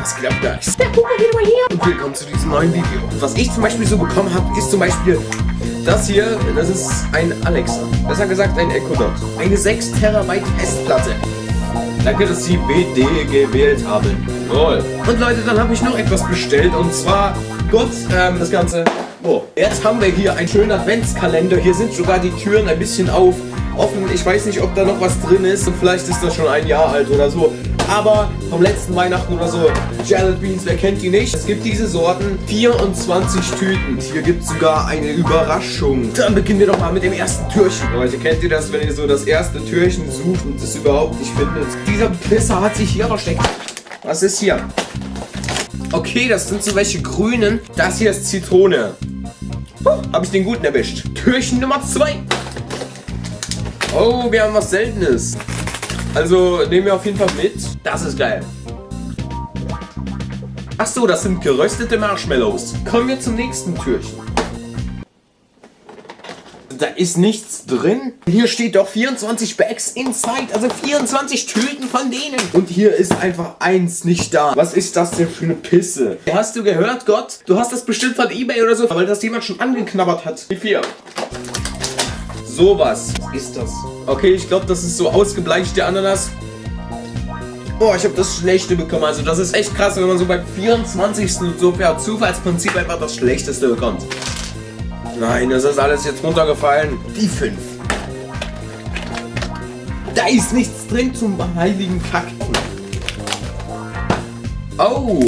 Was geht ab, Guys? Der Hugo geht mal hier. Und willkommen zu diesem neuen Video. Was ich zum Beispiel so bekommen habe, ist zum Beispiel das hier. Das ist ein Alexa. Besser gesagt ein Echo Dot. Eine 6 Terabyte Festplatte. Danke, dass Sie BD gewählt haben. Toll. Und Leute, dann habe ich noch etwas bestellt. Und zwar, Gott, ähm, das Ganze. Oh, jetzt haben wir hier einen schönen Adventskalender. Hier sind sogar die Türen ein bisschen auf offen. Ich weiß nicht, ob da noch was drin ist. Und vielleicht ist das schon ein Jahr alt oder so. Aber vom letzten Weihnachten oder so, Jared Beans, wer kennt die nicht? Es gibt diese Sorten, 24 Tüten. Hier gibt es sogar eine Überraschung. Dann beginnen wir doch mal mit dem ersten Türchen. Leute, kennt ihr das, wenn ihr so das erste Türchen sucht und es überhaupt nicht findet? Dieser Pisser hat sich hier versteckt. Was ist hier? Okay, das sind so welche grünen. Das hier ist Zitrone. Huh, Habe ich den guten erwischt. Türchen Nummer 2. Oh, wir haben was Seltenes. Also nehmen wir auf jeden Fall mit. Das ist geil. Ach so, das sind geröstete Marshmallows. Kommen wir zum nächsten Türchen. Da ist nichts drin. Hier steht doch 24 Bags inside, also 24 Tüten von denen. Und hier ist einfach eins nicht da. Was ist das denn für eine Pisse? Hast du gehört, Gott? Du hast das bestimmt von Ebay oder so, weil das jemand schon angeknabbert hat. Wie viel? Sowas ist das. Okay, ich glaube, das ist so ausgebleichte Ananas. Boah, ich habe das Schlechte bekommen. Also das ist echt krass, wenn man so beim 24. so per Zufallsprinzip einfach das Schlechteste bekommt. Nein, das ist alles jetzt runtergefallen. Die 5. Da ist nichts drin zum heiligen Kakten. Oh,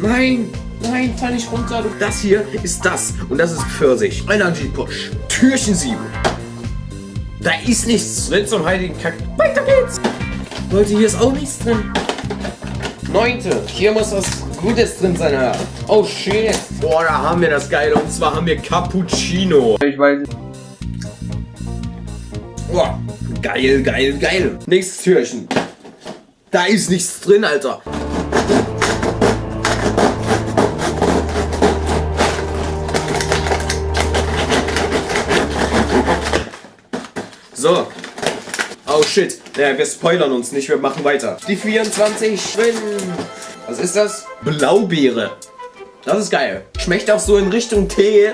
nein, nein, fall nicht runter. Das hier ist das und das ist Pfirsich. Energy Push. Türchen 7. Da ist nichts drin zum heiligen Kack. Weiter geht's. Leute, hier ist auch nichts drin. Neunte. Hier muss was Gutes drin sein, ja. Oh shit. Boah, da haben wir das Geile. Und zwar haben wir Cappuccino. Ich weiß nicht. Boah. Geil, geil, geil. Nächstes Türchen. Da ist nichts drin, Alter. Shit. Ja, wir spoilern uns nicht, wir machen weiter. Die 24 schwimmen. Was ist das? Blaubeere. Das ist geil. Schmeckt auch so in Richtung Tee.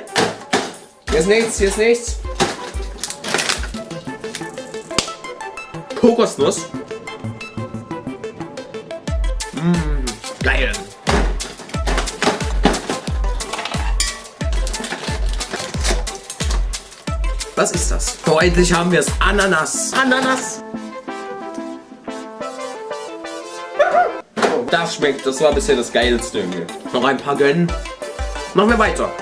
Hier ist nichts, hier ist nichts. Kokosnuss. Was ist das? Oh, endlich haben wir es. Ananas. Ananas. Das schmeckt. Das war bisher das Geilste irgendwie. Noch ein paar gönnen. Machen wir weiter.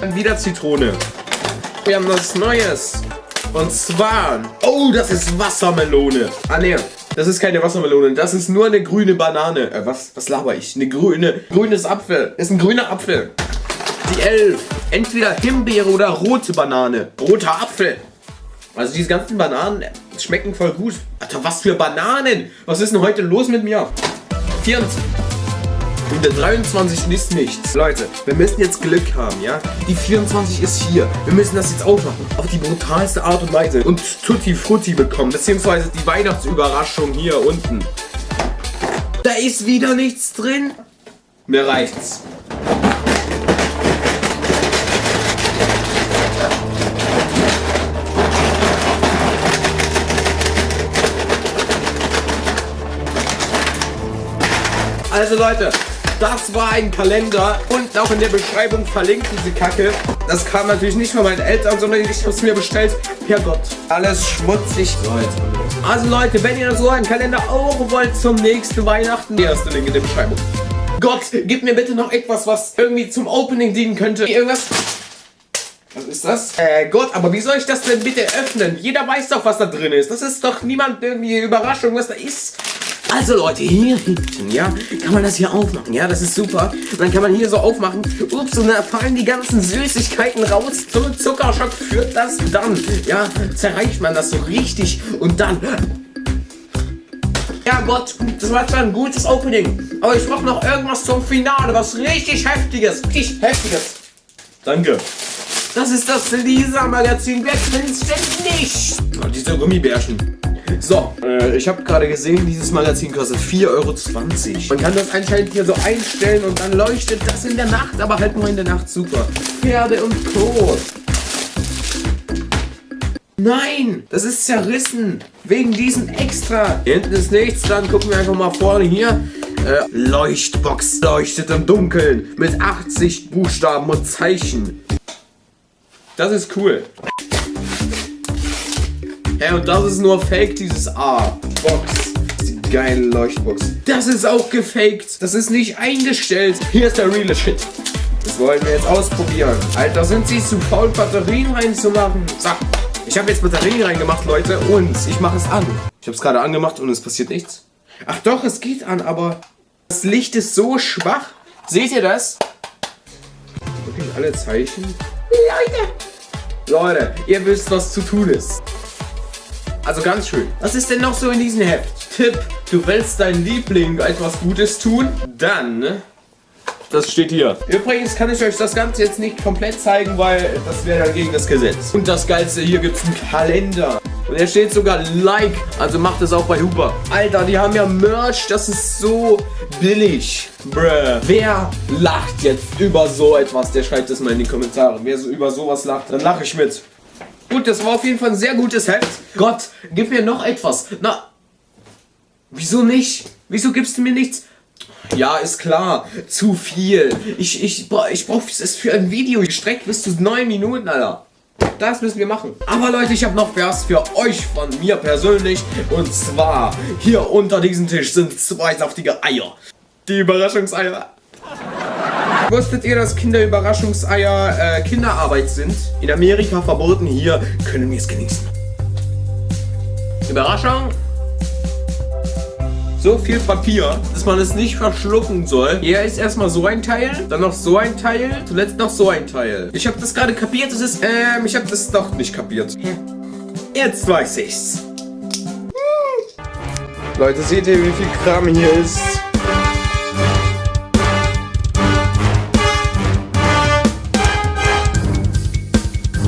Dann wieder Zitrone. Wir haben was Neues. Und zwar... Oh, das ist Wassermelone. Ah, ne. Das ist keine Wassermelone. Das ist nur eine grüne Banane. Äh, was? Was laber ich? Eine grüne... Grünes Apfel. Das ist ein grüner Apfel. Die 11. Entweder Himbeere oder rote Banane. Roter Apfel. Also diese ganzen Bananen schmecken voll gut. Alter, was für Bananen? Was ist denn heute los mit mir? 24. Und der 23 ist nichts. Leute, wir müssen jetzt Glück haben, ja? Die 24 ist hier. Wir müssen das jetzt aufmachen. Auf die brutalste Art und Weise. Und Tutti Frutti bekommen. Beziehungsweise die Weihnachtsüberraschung hier unten. Da ist wieder nichts drin. Mir reicht's. Also Leute, das war ein Kalender und auch in der Beschreibung verlinkt diese Kacke. Das kam natürlich nicht von meinen Eltern, sondern ich habe es mir bestellt. Per Gott. Alles schmutzig. Leute. Also Leute, wenn ihr so einen Kalender auch wollt zum nächsten Weihnachten, der erste Link in der Beschreibung. Gott, gib mir bitte noch etwas, was irgendwie zum Opening dienen könnte. Irgendwas... Was ist das? Äh, Gott, aber wie soll ich das denn bitte öffnen? Jeder weiß doch, was da drin ist. Das ist doch niemand irgendwie Überraschung, was da ist. Also Leute, hier hinten, ja, kann man das hier aufmachen, ja, das ist super. Und dann kann man hier so aufmachen, ups, und dann fallen die ganzen Süßigkeiten raus. Zum Zuckerschock führt das dann, ja, zerreicht man das so richtig und dann... Ja Gott, das war zwar ein gutes Opening, aber ich brauche noch irgendwas zum Finale, was richtig Heftiges, richtig Heftiges. Danke. Das ist das Lisa-Magazin, wer kennt's denn nicht? Oh, diese Gummibärchen. So, äh, ich habe gerade gesehen, dieses Magazin kostet 4,20 Euro. Man kann das anscheinend hier so einstellen und dann leuchtet das in der Nacht, aber halt nur in der Nacht super. Pferde und Co. Nein, das ist zerrissen. Wegen diesem Extra. Hier hinten ist nichts, dann gucken wir einfach mal vorne hier. Äh, Leuchtbox leuchtet im Dunkeln mit 80 Buchstaben und Zeichen. Das ist cool. Ja, und das ist nur fake, dieses A. Box. Die geile Leuchtbox. Das ist auch gefaked. Das ist nicht eingestellt. Hier ist der reale Shit. Das wollen wir jetzt ausprobieren. Alter, sind sie zu faul, Batterien reinzumachen? So, ich habe jetzt Batterien reingemacht, Leute, und ich mache es an. Ich habe es gerade angemacht und es passiert nichts. Ach doch, es geht an, aber das Licht ist so schwach. Seht ihr das? Wirklich alle Zeichen? Leute! Leute, ihr wisst, was zu tun ist. Also ganz schön. Was ist denn noch so in diesem Heft? Tipp, du willst deinen Liebling etwas Gutes tun? Dann... Das steht hier. Übrigens kann ich euch das Ganze jetzt nicht komplett zeigen, weil das wäre dann gegen das Gesetz. Und das Geilste, hier gibt es einen Kalender. Und er steht sogar Like, also macht es auch bei Huber. Alter, die haben ja Merch, das ist so billig. Bruh. Wer lacht jetzt über so etwas? Der schreibt es mal in die Kommentare. Wer so über sowas lacht, dann lache ich mit. Gut, das war auf jeden Fall ein sehr gutes Heft. Gott, gib mir noch etwas. Na, wieso nicht? Wieso gibst du mir nichts? Ja, ist klar. Zu viel. Ich, ich, ich brauche es für ein Video gestreckt bis zu 9 Minuten, Alter. Das müssen wir machen. Aber Leute, ich habe noch was für euch von mir persönlich. Und zwar, hier unter diesem Tisch sind zwei saftige Eier. Die Überraschungseier. Wusstet ihr, dass Kinderüberraschungseier äh, Kinderarbeit sind? In Amerika verboten, hier können wir es genießen. Überraschung. So viel Papier, dass man es nicht verschlucken soll. Hier ist erstmal so ein Teil, dann noch so ein Teil, zuletzt noch so ein Teil. Ich habe das gerade kapiert, das ist, ähm, ich habe das doch nicht kapiert. Jetzt weiß ich's. Leute, seht ihr, wie viel Kram hier ist?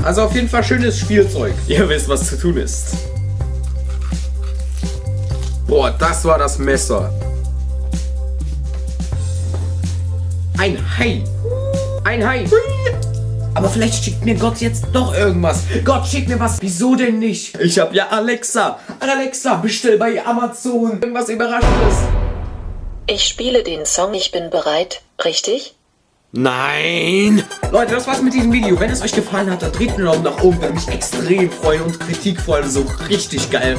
Also auf jeden Fall schönes Spielzeug. Ihr wisst, was zu tun ist. Boah, das war das Messer. Ein Hai. Ein Hai. Aber vielleicht schickt mir Gott jetzt doch irgendwas. Gott, schickt mir was. Wieso denn nicht? Ich hab ja Alexa. Alexa, bestell bei Amazon irgendwas Überraschendes. Ich spiele den Song Ich bin bereit, richtig? Nein! Leute, das war's mit diesem Video. Wenn es euch gefallen hat, dann dreht einen Daumen nach oben. Würde mich extrem freuen und Kritik vor allem so richtig geil.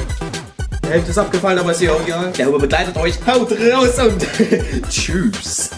Die Hälfte ist abgefallen, aber ist ja auch egal. Der Huber begleitet euch. Haut raus und tschüss.